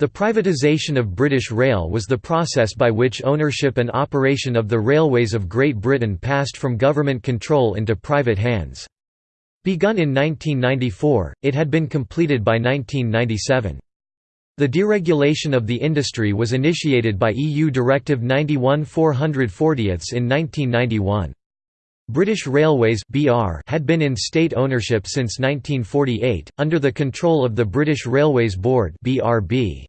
The privatisation of British Rail was the process by which ownership and operation of the railways of Great Britain passed from government control into private hands. Begun in 1994, it had been completed by 1997. The deregulation of the industry was initiated by EU Directive 91 440 in 1991. British Railways (BR) had been in state ownership since 1948 under the control of the British Railways Board (BRB).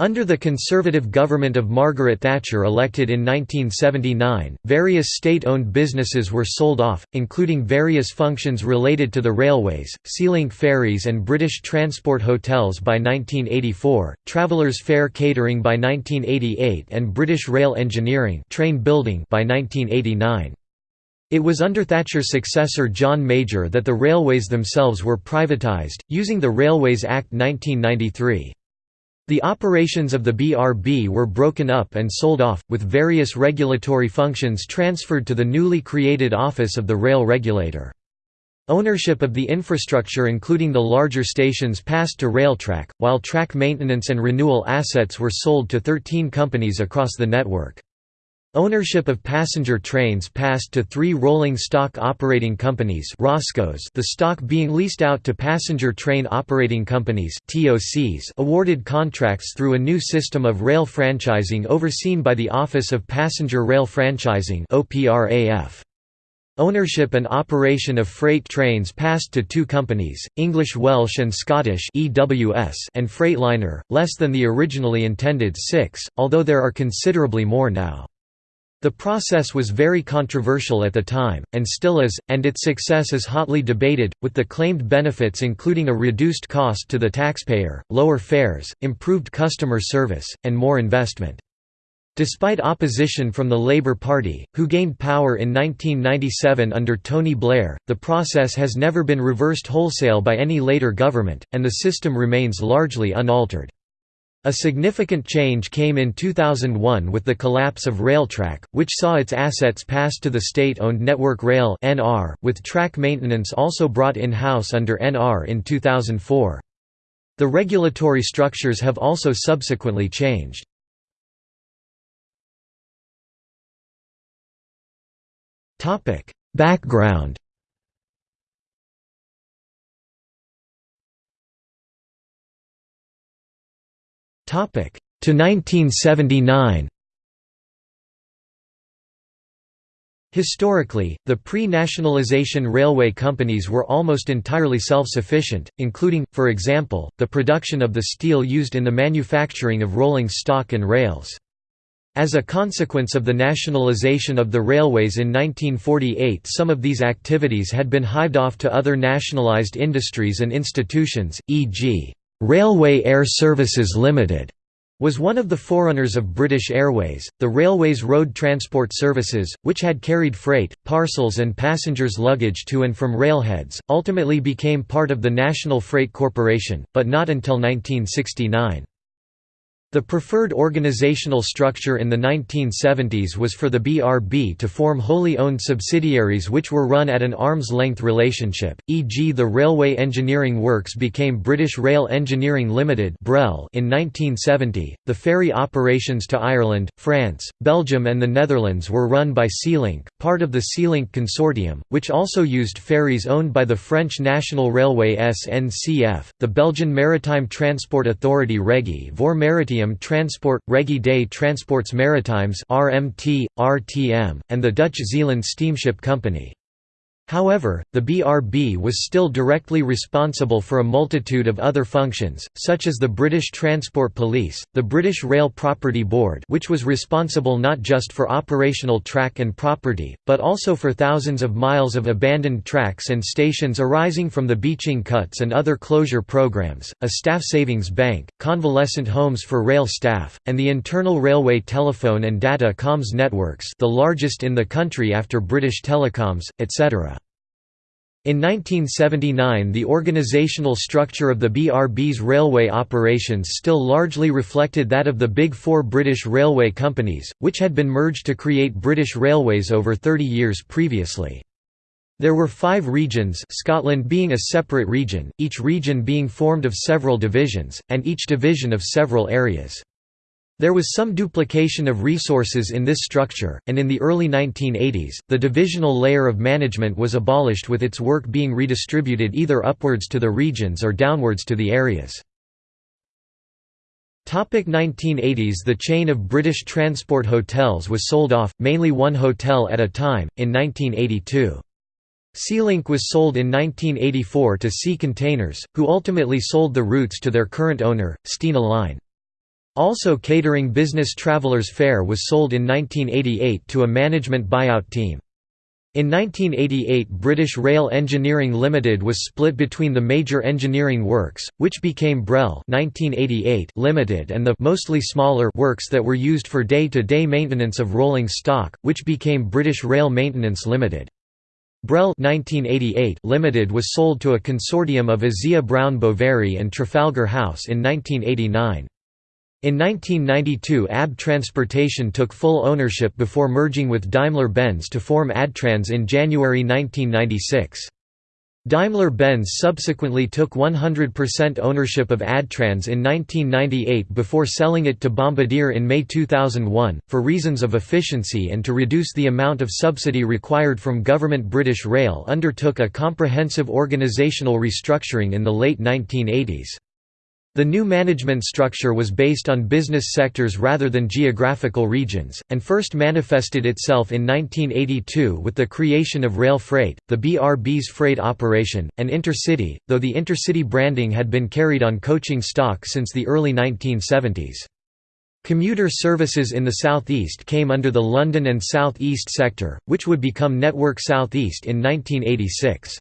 Under the Conservative government of Margaret Thatcher elected in 1979, various state-owned businesses were sold off, including various functions related to the railways, Sealink Ferries and British Transport Hotels by 1984, Travellers Fare Catering by 1988 and British Rail Engineering train building by 1989. It was under Thatcher's successor John Major that the railways themselves were privatised, using the Railways Act 1993. The operations of the BRB were broken up and sold off, with various regulatory functions transferred to the newly created Office of the Rail Regulator. Ownership of the infrastructure including the larger stations passed to Railtrack, while track maintenance and renewal assets were sold to 13 companies across the network. Ownership of passenger trains passed to three rolling stock operating companies Roscos the stock being leased out to passenger train operating companies TOCs awarded contracts through a new system of rail franchising overseen by the Office of Passenger Rail Franchising. Ownership and operation of freight trains passed to two companies, English Welsh and Scottish EWS and Freightliner, less than the originally intended six, although there are considerably more now. The process was very controversial at the time, and still is, and its success is hotly debated, with the claimed benefits including a reduced cost to the taxpayer, lower fares, improved customer service, and more investment. Despite opposition from the Labour Party, who gained power in 1997 under Tony Blair, the process has never been reversed wholesale by any later government, and the system remains largely unaltered. A significant change came in 2001 with the collapse of Railtrack, which saw its assets passed to the state-owned Network Rail (NR), with track maintenance also brought in-house under NR in 2004. The regulatory structures have also subsequently changed. Topic: Background to 1979. Historically, the pre-nationalization railway companies were almost entirely self-sufficient, including, for example, the production of the steel used in the manufacturing of rolling stock and rails. As a consequence of the nationalization of the railways in 1948 some of these activities had been hived off to other nationalized industries and institutions, e.g. Railway Air Services Limited was one of the forerunners of British Airways, the railway's road transport services, which had carried freight, parcels and passengers' luggage to and from railheads, ultimately became part of the National Freight Corporation, but not until 1969. The preferred organizational structure in the 1970s was for the BRB to form wholly owned subsidiaries which were run at an arm's-length relationship, e.g. the Railway Engineering Works became British Rail Engineering Limited in 1970, the ferry operations to Ireland, France, Belgium and the Netherlands were run by Sealink, part of the Sealink Consortium, which also used ferries owned by the French National Railway SNCF, the Belgian Maritime Transport Authority Régie voor Maritime Transport, Régie des Transports Maritimes RMT, RTM, and the Dutch Zeeland Steamship Company. However, the BRB was still directly responsible for a multitude of other functions, such as the British Transport Police, the British Rail Property Board which was responsible not just for operational track and property, but also for thousands of miles of abandoned tracks and stations arising from the Beeching cuts and other closure programs, a staff savings bank, convalescent homes for rail staff, and the internal railway telephone and data comms networks the largest in the country after British Telecoms, etc. In 1979 the organizational structure of the BRB's railway operations still largely reflected that of the Big Four British railway companies, which had been merged to create British Railways over 30 years previously. There were five regions Scotland being a separate region, each region being formed of several divisions, and each division of several areas. There was some duplication of resources in this structure, and in the early 1980s, the divisional layer of management was abolished with its work being redistributed either upwards to the regions or downwards to the areas. 1980s The chain of British transport hotels was sold off, mainly one hotel at a time, in 1982. Sealink was sold in 1984 to Sea Containers, who ultimately sold the routes to their current owner, Stena Line. Also catering business Travelers Fare was sold in 1988 to a management buyout team. In 1988 British Rail Engineering Limited was split between the Major Engineering Works, which became Brel 1988 Limited and the mostly smaller works that were used for day-to-day -day maintenance of rolling stock, which became British Rail Maintenance Limited. Brel 1988 Limited was sold to a consortium of Asea Brown Boveri and Trafalgar House in 1989. In 1992 AB Transportation took full ownership before merging with Daimler-Benz to form Adtranz in January 1996. Daimler-Benz subsequently took 100% ownership of Adtranz in 1998 before selling it to Bombardier in May 2001, for reasons of efficiency and to reduce the amount of subsidy required from government British Rail undertook a comprehensive organisational restructuring in the late 1980s. The new management structure was based on business sectors rather than geographical regions, and first manifested itself in 1982 with the creation of Rail Freight, the BRB's freight operation, and Intercity, though the Intercity branding had been carried on coaching stock since the early 1970s. Commuter services in the southeast came under the London and South East sector, which would become Network Southeast in 1986.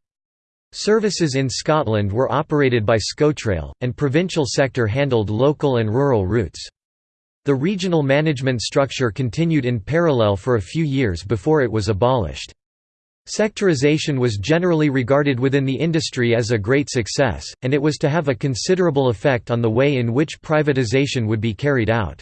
Services in Scotland were operated by Scotrail, and provincial sector handled local and rural routes. The regional management structure continued in parallel for a few years before it was abolished. Sectorization was generally regarded within the industry as a great success, and it was to have a considerable effect on the way in which privatisation would be carried out.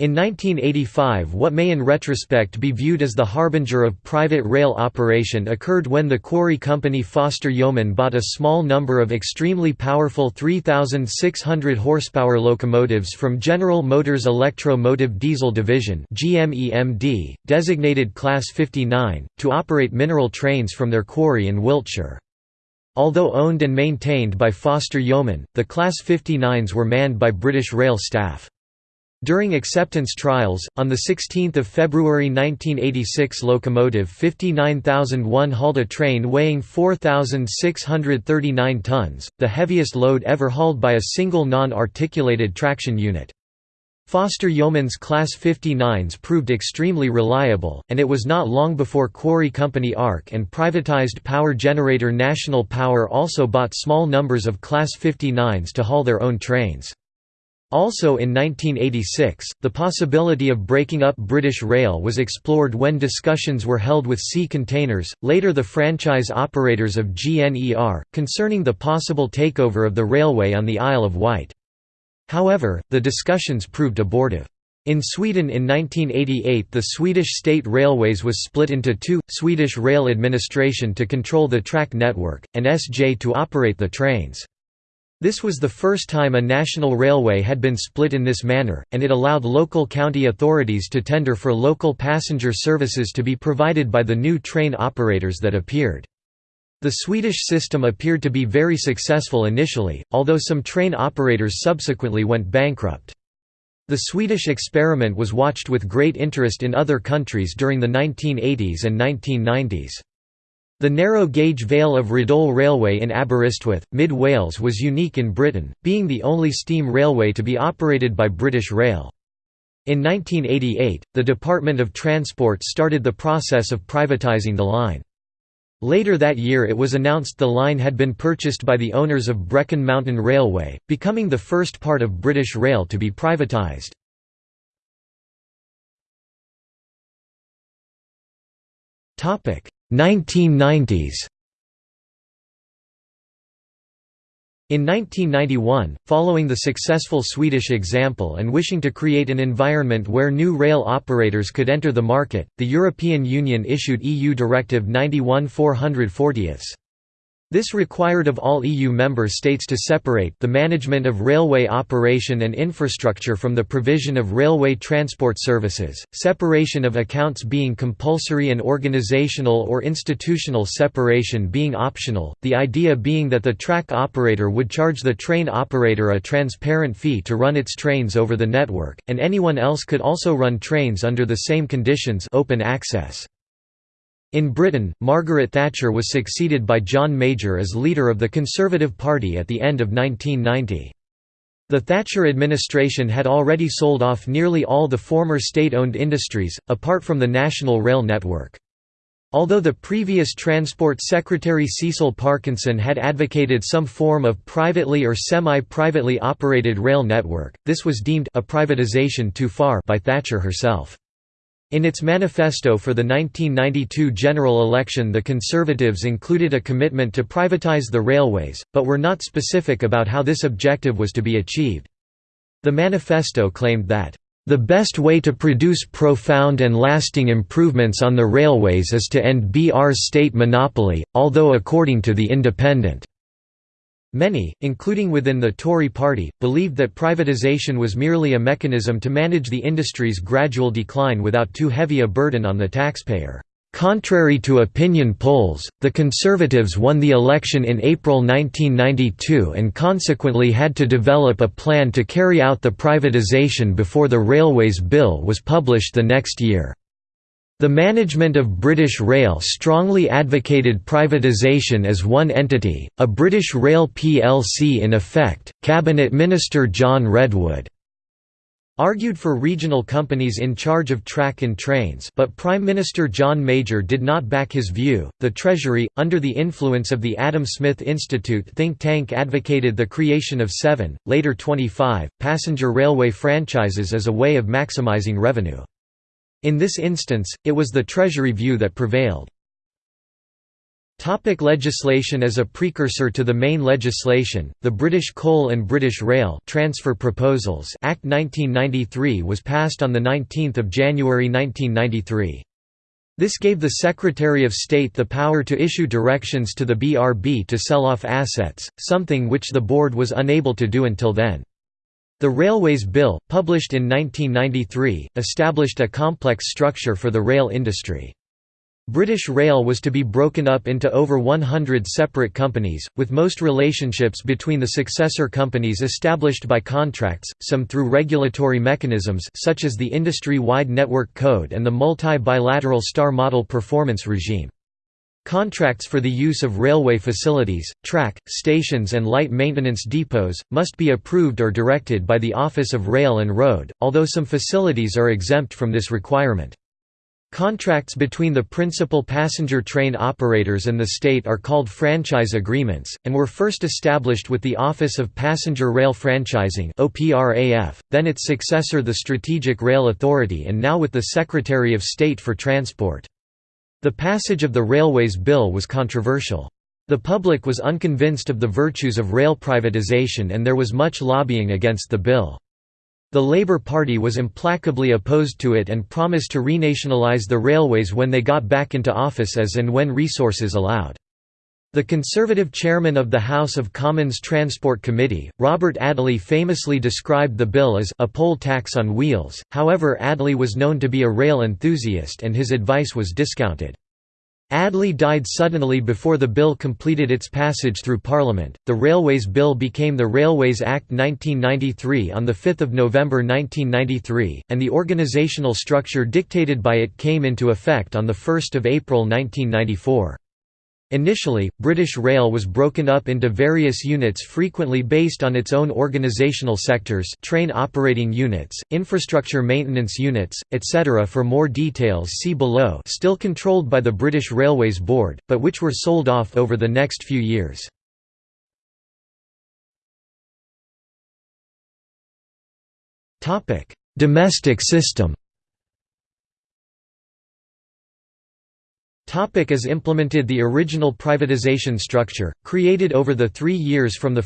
In 1985 what may in retrospect be viewed as the harbinger of private rail operation occurred when the quarry company Foster Yeoman bought a small number of extremely powerful 3,600 horsepower locomotives from General Motors Electro Motive Diesel Division designated Class 59, to operate mineral trains from their quarry in Wiltshire. Although owned and maintained by Foster Yeoman, the Class 59s were manned by British Rail staff. During acceptance trials, on 16 February 1986 locomotive 59001 hauled a train weighing 4,639 tons, the heaviest load ever hauled by a single non-articulated traction unit. Foster Yeoman's Class 59s proved extremely reliable, and it was not long before quarry company ARC and privatized power generator National Power also bought small numbers of Class 59s to haul their own trains. Also in 1986, the possibility of breaking up British Rail was explored when discussions were held with Sea Containers, later the franchise operators of GNER, concerning the possible takeover of the railway on the Isle of Wight. However, the discussions proved abortive. In Sweden in 1988 the Swedish State Railways was split into two, Swedish Rail Administration to control the track network, and SJ to operate the trains. This was the first time a national railway had been split in this manner, and it allowed local county authorities to tender for local passenger services to be provided by the new train operators that appeared. The Swedish system appeared to be very successful initially, although some train operators subsequently went bankrupt. The Swedish experiment was watched with great interest in other countries during the 1980s and 1990s. The narrow-gauge Vale of Rheidol Railway in Aberystwyth, Mid Wales was unique in Britain, being the only steam railway to be operated by British Rail. In 1988, the Department of Transport started the process of privatising the line. Later that year it was announced the line had been purchased by the owners of Brecon Mountain Railway, becoming the first part of British Rail to be privatised. 1990s In 1991, following the successful Swedish example and wishing to create an environment where new rail operators could enter the market, the European Union issued EU Directive 91 440. This required of all EU member states to separate the management of railway operation and infrastructure from the provision of railway transport services, separation of accounts being compulsory and organizational or institutional separation being optional, the idea being that the track operator would charge the train operator a transparent fee to run its trains over the network, and anyone else could also run trains under the same conditions open access. In Britain, Margaret Thatcher was succeeded by John Major as leader of the Conservative Party at the end of 1990. The Thatcher administration had already sold off nearly all the former state-owned industries, apart from the National Rail Network. Although the previous Transport Secretary Cecil Parkinson had advocated some form of privately or semi-privately operated rail network, this was deemed a privatization too far by Thatcher herself. In its manifesto for the 1992 general election the Conservatives included a commitment to privatise the railways, but were not specific about how this objective was to be achieved. The manifesto claimed that, "...the best way to produce profound and lasting improvements on the railways is to end BR's state monopoly, although according to The Independent." Many, including within the Tory party, believed that privatisation was merely a mechanism to manage the industry's gradual decline without too heavy a burden on the taxpayer. Contrary to opinion polls, the Conservatives won the election in April 1992 and consequently had to develop a plan to carry out the privatisation before the Railways Bill was published the next year. The management of British Rail strongly advocated privatisation as one entity, a British Rail plc in effect. Cabinet Minister John Redwood argued for regional companies in charge of track and trains, but Prime Minister John Major did not back his view. The Treasury, under the influence of the Adam Smith Institute think tank, advocated the creation of seven, later 25, passenger railway franchises as a way of maximising revenue. In this instance, it was the Treasury view that prevailed. Topic legislation As a precursor to the main legislation, the British Coal and British Rail Transfer Proposals Act 1993 was passed on 19 January 1993. This gave the Secretary of State the power to issue directions to the BRB to sell off assets, something which the board was unable to do until then. The Railways Bill, published in 1993, established a complex structure for the rail industry. British Rail was to be broken up into over 100 separate companies, with most relationships between the successor companies established by contracts, some through regulatory mechanisms such as the Industry-Wide Network Code and the multi-bilateral Star Model Performance Regime. Contracts for the use of railway facilities, track, stations and light maintenance depots, must be approved or directed by the Office of Rail and Road, although some facilities are exempt from this requirement. Contracts between the principal passenger train operators and the state are called franchise agreements, and were first established with the Office of Passenger Rail Franchising then its successor the Strategic Rail Authority and now with the Secretary of State for Transport. The passage of the Railways Bill was controversial. The public was unconvinced of the virtues of rail privatization and there was much lobbying against the bill. The Labour Party was implacably opposed to it and promised to renationalise the railways when they got back into office as and when resources allowed. The Conservative chairman of the House of Commons Transport Committee, Robert Adley famously described the bill as a poll tax on wheels, however Adley was known to be a rail enthusiast and his advice was discounted. Adley died suddenly before the bill completed its passage through Parliament. The Railways Bill became the Railways Act 1993 on 5 November 1993, and the organisational structure dictated by it came into effect on 1 April 1994. Initially, British Rail was broken up into various units frequently based on its own organisational sectors train operating units, infrastructure maintenance units, etc. For more details see below still controlled by the British Railways Board, but which were sold off over the next few years. Domestic system Topic as implemented The original privatization structure, created over the three years from 1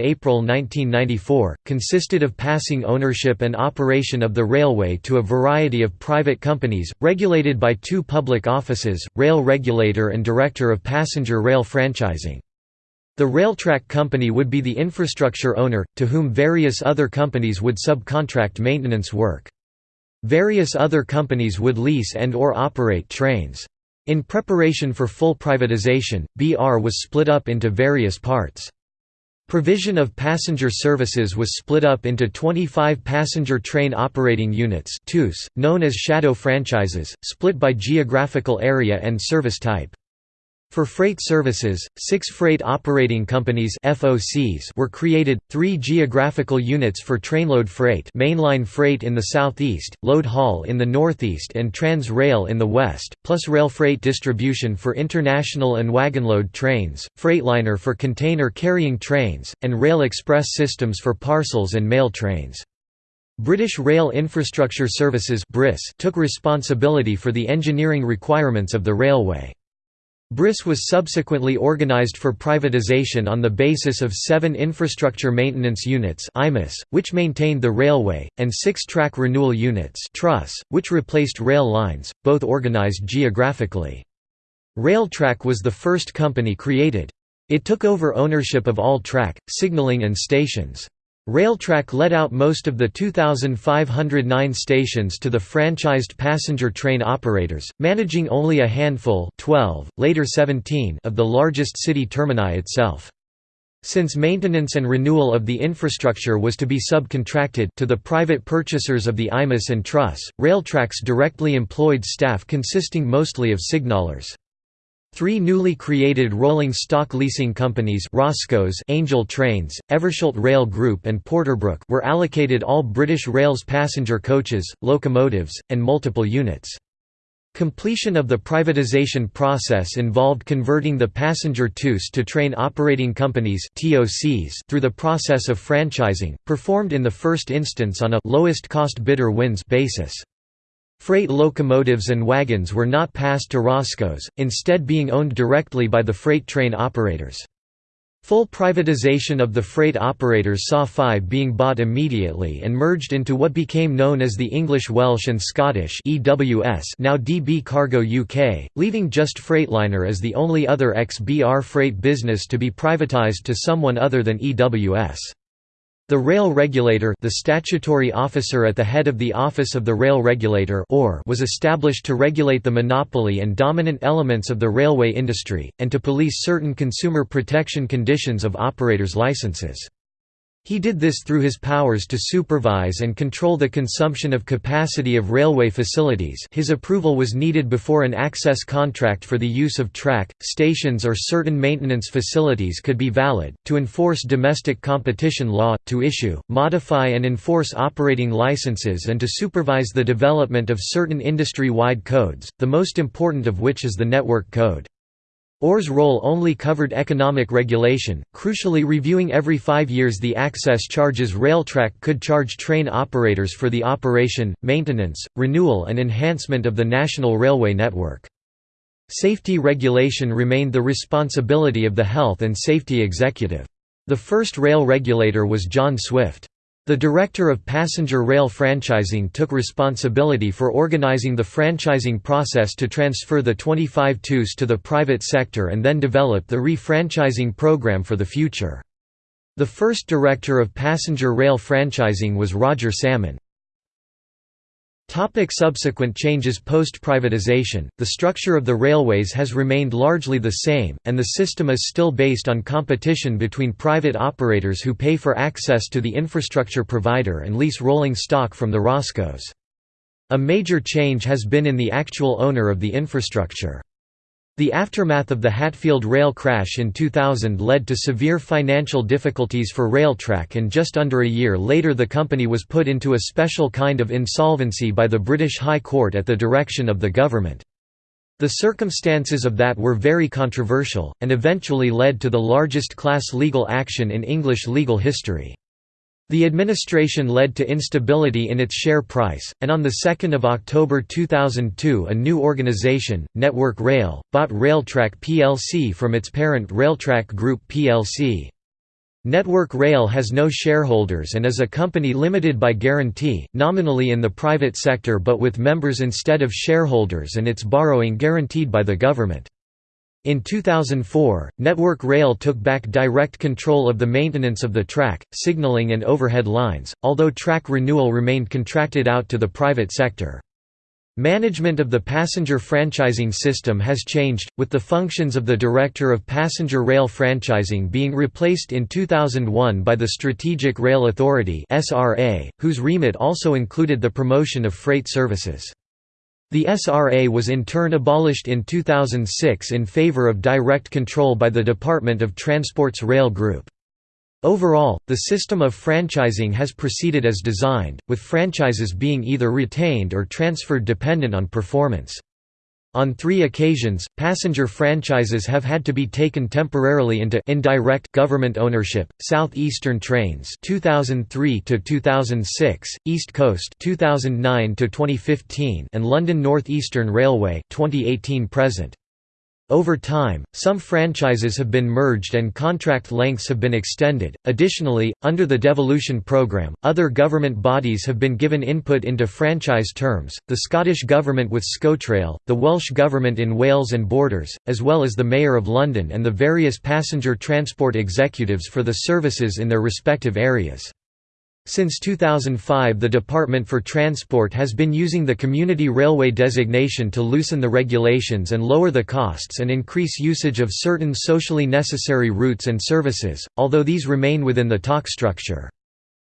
April 1994, consisted of passing ownership and operation of the railway to a variety of private companies, regulated by two public offices, Rail Regulator and Director of Passenger Rail Franchising. The Railtrack Company would be the infrastructure owner, to whom various other companies would subcontract maintenance work. Various other companies would lease and or operate trains. In preparation for full privatization, BR was split up into various parts. Provision of passenger services was split up into 25 passenger train operating units known as shadow franchises, split by geographical area and service type. For freight services, six freight operating companies FOCs were created, three geographical units for trainload freight mainline freight in the southeast, load haul in the northeast and Trans Rail in the west, plus rail freight distribution for international and wagonload trains, Freightliner for container carrying trains, and Rail Express systems for parcels and mail trains. British Rail Infrastructure Services (BRIS) took responsibility for the engineering requirements of the railway. BRIS was subsequently organized for privatization on the basis of seven infrastructure maintenance units which maintained the railway, and six track renewal units which replaced rail lines, both organized geographically. Railtrack was the first company created. It took over ownership of all track, signaling and stations. Railtrack let out most of the 2,509 stations to the franchised passenger train operators, managing only a handful 12, later 17 of the largest city termini itself. Since maintenance and renewal of the infrastructure was to be subcontracted to the private purchasers of the IMAS and TRUs, Railtrack's directly employed staff consisting mostly of signallers. Three newly created rolling stock leasing companies ROSCOs Angel Trains, Eversholt Rail Group and Porterbrook were allocated all British Rail's passenger coaches, locomotives, and multiple units. Completion of the privatization process involved converting the passenger TOUs to train operating companies through the process of franchising, performed in the first instance on a lowest cost bidder wins basis. Freight locomotives and wagons were not passed to ROSCOs, instead being owned directly by the freight train operators. Full privatization of the freight operators saw five being bought immediately and merged into what became known as the English Welsh and Scottish EWS now DB Cargo UK, leaving just Freightliner as the only other ex-BR freight business to be privatised to someone other than EWS. The rail regulator the statutory officer at the head of the Office of the Rail Regulator or was established to regulate the monopoly and dominant elements of the railway industry, and to police certain consumer protection conditions of operators' licenses. He did this through his powers to supervise and control the consumption of capacity of railway facilities his approval was needed before an access contract for the use of track, stations or certain maintenance facilities could be valid, to enforce domestic competition law, to issue, modify and enforce operating licenses and to supervise the development of certain industry-wide codes, the most important of which is the Network Code. OR's role only covered economic regulation, crucially reviewing every five years the access charges Railtrack could charge train operators for the operation, maintenance, renewal and enhancement of the national railway network. Safety regulation remained the responsibility of the Health and Safety Executive. The first rail regulator was John Swift. The Director of Passenger Rail Franchising took responsibility for organizing the franchising process to transfer the 25 TOUs to the private sector and then develop the re-franchising program for the future. The first Director of Passenger Rail Franchising was Roger Salmon. Topic subsequent changes Post-privatization, the structure of the railways has remained largely the same, and the system is still based on competition between private operators who pay for access to the infrastructure provider and lease rolling stock from the ROSCOs. A major change has been in the actual owner of the infrastructure. The aftermath of the Hatfield rail crash in 2000 led to severe financial difficulties for Railtrack and just under a year later the company was put into a special kind of insolvency by the British High Court at the direction of the government. The circumstances of that were very controversial, and eventually led to the largest class legal action in English legal history. The administration led to instability in its share price, and on 2 October 2002 a new organization, Network Rail, bought Railtrack plc from its parent Railtrack Group plc. Network Rail has no shareholders and is a company limited by guarantee, nominally in the private sector but with members instead of shareholders and its borrowing guaranteed by the government. In 2004, Network Rail took back direct control of the maintenance of the track, signaling and overhead lines, although track renewal remained contracted out to the private sector. Management of the passenger franchising system has changed, with the functions of the Director of Passenger Rail Franchising being replaced in 2001 by the Strategic Rail Authority whose remit also included the promotion of freight services. The SRA was in turn abolished in 2006 in favor of direct control by the Department of Transport's Rail Group. Overall, the system of franchising has proceeded as designed, with franchises being either retained or transferred dependent on performance. On three occasions, passenger franchises have had to be taken temporarily into indirect government ownership: Southeastern Trains (2003 to 2006), East Coast (2009 to 2015), and London North Eastern Railway (2018–present). Over time, some franchises have been merged and contract lengths have been extended. Additionally, under the devolution programme, other government bodies have been given input into franchise terms the Scottish Government with ScoTrail, the Welsh Government in Wales and Borders, as well as the Mayor of London and the various passenger transport executives for the services in their respective areas. Since 2005 the Department for Transport has been using the Community Railway designation to loosen the regulations and lower the costs and increase usage of certain socially necessary routes and services, although these remain within the TOC structure.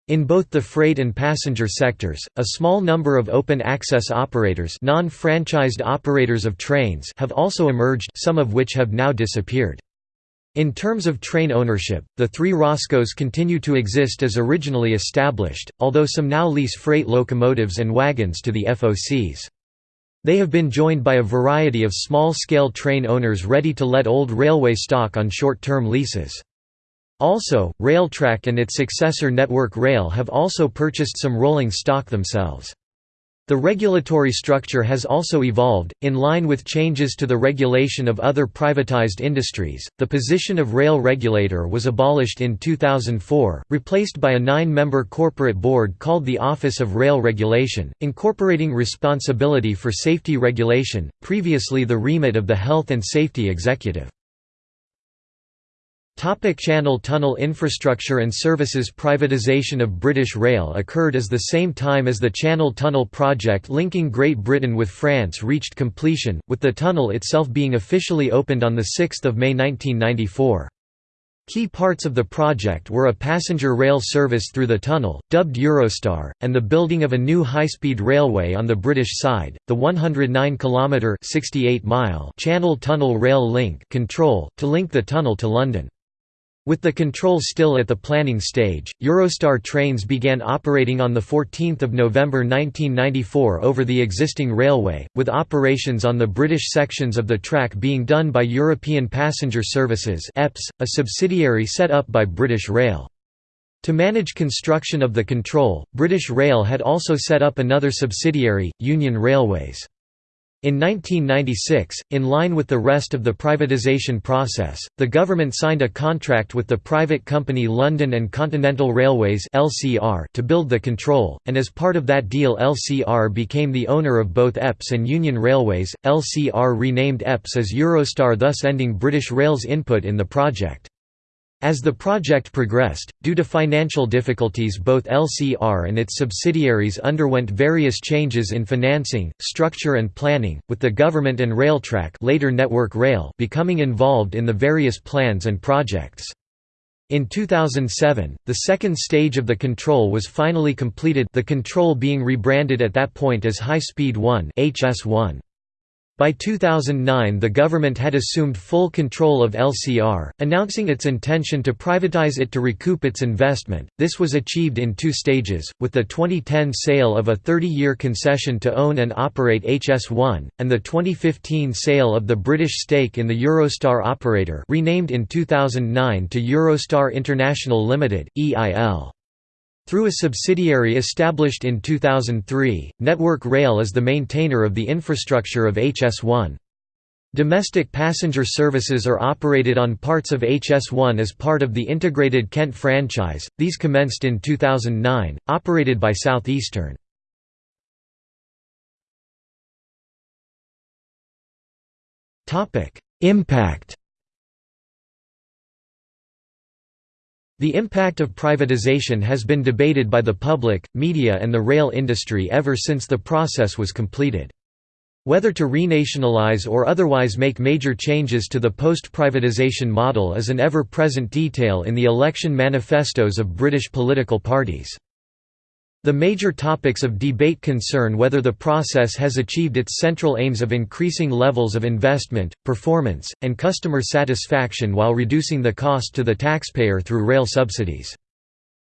In both the freight and passenger sectors, a small number of open-access operators non-franchised operators of trains have also emerged some of which have now disappeared. In terms of train ownership, the three ROSCOs continue to exist as originally established, although some now lease freight locomotives and wagons to the FOCs. They have been joined by a variety of small-scale train owners ready to let old railway stock on short-term leases. Also, Railtrack and its successor Network Rail have also purchased some rolling stock themselves. The regulatory structure has also evolved, in line with changes to the regulation of other privatized industries. The position of rail regulator was abolished in 2004, replaced by a nine member corporate board called the Office of Rail Regulation, incorporating responsibility for safety regulation, previously the remit of the Health and Safety Executive. Topic Channel Tunnel infrastructure and services Privatisation of British Rail occurred as the same time as the Channel Tunnel project linking Great Britain with France reached completion, with the tunnel itself being officially opened on 6 May 1994. Key parts of the project were a passenger rail service through the tunnel, dubbed Eurostar, and the building of a new high-speed railway on the British side, the 109-kilometre Channel Tunnel Rail Link control, to link the tunnel to London. With the control still at the planning stage, Eurostar trains began operating on 14 November 1994 over the existing railway, with operations on the British sections of the track being done by European Passenger Services a subsidiary set up by British Rail. To manage construction of the control, British Rail had also set up another subsidiary, Union Railways. In 1996, in line with the rest of the privatisation process, the government signed a contract with the private company London and Continental Railways to build the control, and as part of that deal LCR became the owner of both EPS and Union Railways. LCR renamed EPS as Eurostar thus ending British Rail's input in the project. As the project progressed, due to financial difficulties both LCR and its subsidiaries underwent various changes in financing, structure and planning, with the government and Railtrack later Network Rail becoming involved in the various plans and projects. In 2007, the second stage of the control was finally completed the control being rebranded at that point as High Speed 1 HS1. By 2009 the government had assumed full control of LCR, announcing its intention to privatize it to recoup its investment. This was achieved in two stages, with the 2010 sale of a 30-year concession to own and operate HS1, and the 2015 sale of the British stake in the Eurostar operator renamed in 2009 to Eurostar International Limited, EIL. Through a subsidiary established in 2003, Network Rail is the maintainer of the infrastructure of HS1. Domestic passenger services are operated on parts of HS1 as part of the integrated Kent franchise, these commenced in 2009, operated by Southeastern. Impact The impact of privatization has been debated by the public, media and the rail industry ever since the process was completed. Whether to renationalize or otherwise make major changes to the post-privatization model is an ever-present detail in the election manifestos of British political parties. The major topics of debate concern whether the process has achieved its central aims of increasing levels of investment, performance, and customer satisfaction while reducing the cost to the taxpayer through rail subsidies.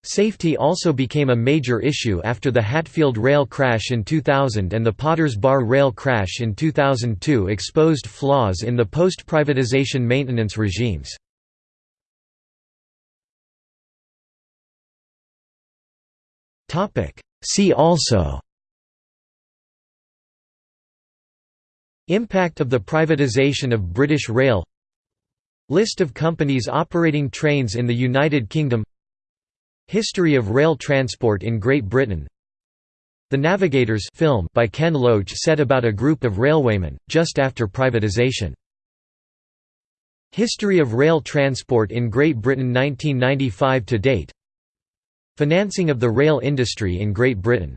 Safety also became a major issue after the Hatfield rail crash in 2000 and the Potters Bar rail crash in 2002 exposed flaws in the post-privatization maintenance regimes. See also. Impact of the privatisation of British Rail. List of companies operating trains in the United Kingdom. History of rail transport in Great Britain. The Navigators film by Ken Loach set about a group of railwaymen, just after privatisation. History of rail transport in Great Britain 1995 to date Financing of the rail industry in Great Britain